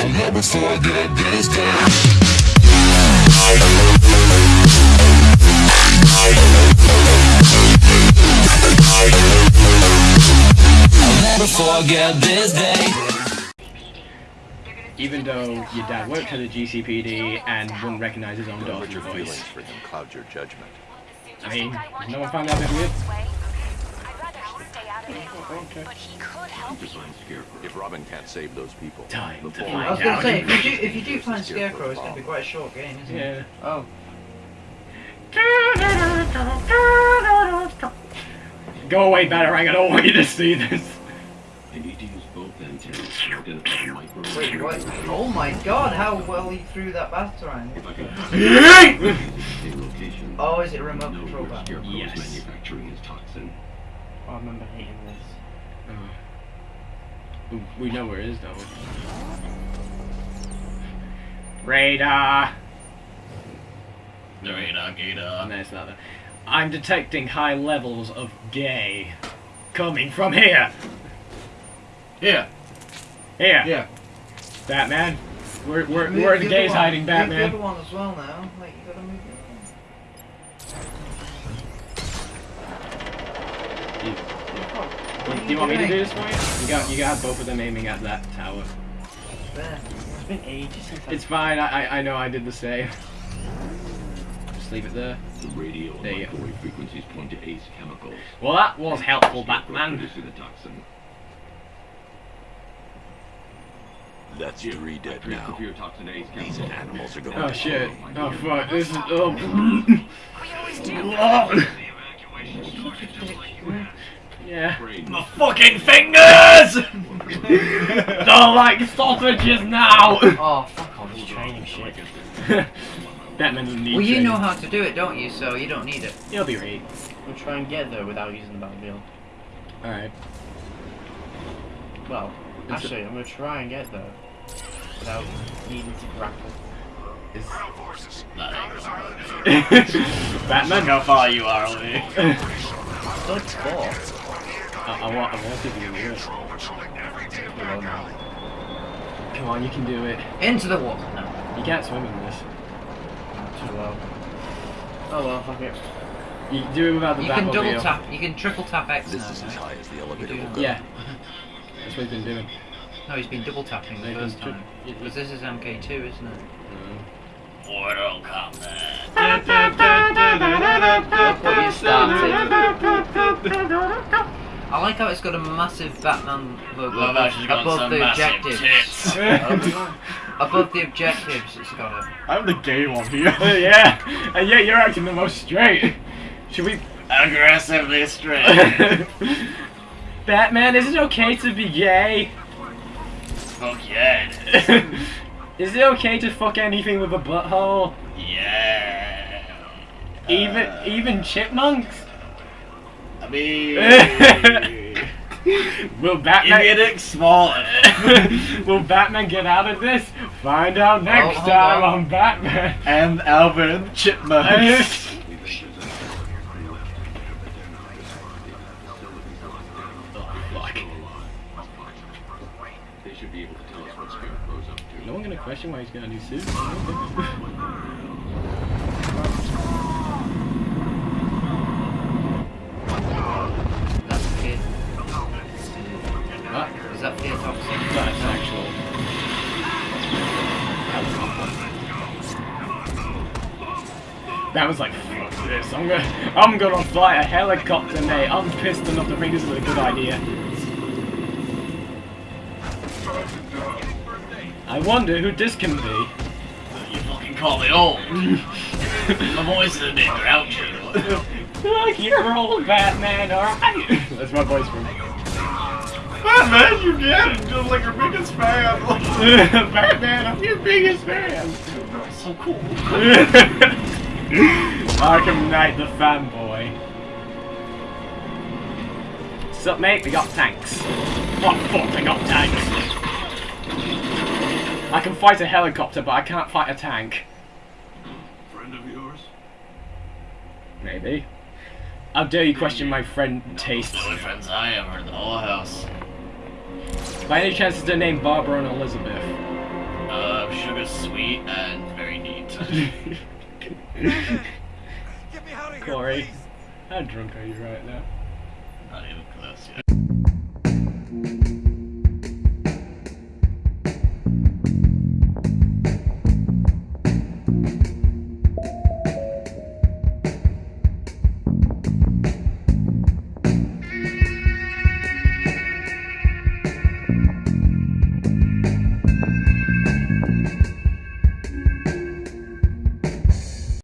I'll never forget this day. I'll never forget this day. Even though your dad worked for the GCPD and wouldn't recognize his own daughter's voice. for him cloud your judgment. I mean, no one found that a bit weird? Okay. But he could help you. If Robin can't save those people, Time to full find I was gonna say, if you do, if you do find Scarecrow, it's gonna be quite a short game, isn't it? Yeah. Oh. Go away, Batarang, I don't want you to see this. I need to use both antennas to identify the micro Wait, what? Oh my god, how well he threw that batarang. If I can location, Oh, is it a remote control where bat? Scarecrow's Yes. manufacturing his toxin. I remember hating this. Oh. We know where it is, though. Radar! The radar gator. Oh, no, it's not that. I'm detecting high levels of gay coming from here. Here. Here. Yeah. Batman. Where, where, Move where are the gays one. hiding, Move the Batman? other one as well now. Like, you gotta move the Do you want me to do this for you? You got, you got both of them aiming at that tower. It's been ages since It's fine. I, I, know I did the same. Just leave it there. The radio and There you microwave frequencies point to ACE chemicals. Well, that was helpful, Batman. the toxin. that's three dead now. These animals are going Oh shit. Oh fuck. This is. Oh. We always do. Yeah. Brain. My fucking fingers! Don't like sausages now! Oh, fuck off. was training shit. Batman doesn't need it. Well, you know how to do it, don't you? So you don't need it. You'll be right. We'll try and get there without using the Batmobile. Alright. Well, It's actually, I'm gonna try and get there without needing to grapple. Is... Batman, How far you are away. Still four. I, I want, I want to give you a Below now. Come on, you can do it. Into the water. No. You can't swim in this. Too low. Oh well, fuck it. You can do it without the You can double Batmobile. tap. You can triple tap X This now. is as high as the elevator do will go. Yeah. That's what he's been doing. No, he's been double tapping the No, first time. Because this is MK2, isn't it? Mortal Kombat. Look what you started. I like how it's got a massive Batman logo Love how got above some the massive objectives. tits. above the objectives, it's got a. I'm the gay one here. yeah, and yet you're acting the most straight. Should we... Aggressively straight. Batman, is it okay to be gay? Fuck yeah. it is. is it okay to fuck anything with a butthole? Yeah. Even Uh, even chipmunks? I mean. Will Batman your dick's small. Will Batman get out of this? Find out next hold time on. on Batman. And Alvin Chipmunk. Fuck. They should be able to tell us what Scarecrow's up. No one gonna question why he's got a new suit. That was like, fuck this. I'm gonna, I'm gonna fly a helicopter, mate. I'm pissed enough to think this is a good idea. I wonder who this can be. You fucking call me old. My voice is a bit grouchy. Like you're old Batman, alright? That's my voice from Batman, ah, you get it. Just like your biggest fan. Batman, I'm your biggest fan. so cool. Arkham Knight the fanboy. Sup mate, we got tanks. What fuck, I got tanks. I can fight a helicopter, but I can't fight a tank. Friend of yours? Maybe. How dare you question my friend taste? The only friends I have are in the whole house. By any chance is their name Barbara and Elizabeth? Uh, was sweet and very neat. Corey, how drunk are you right now? Not even close yet.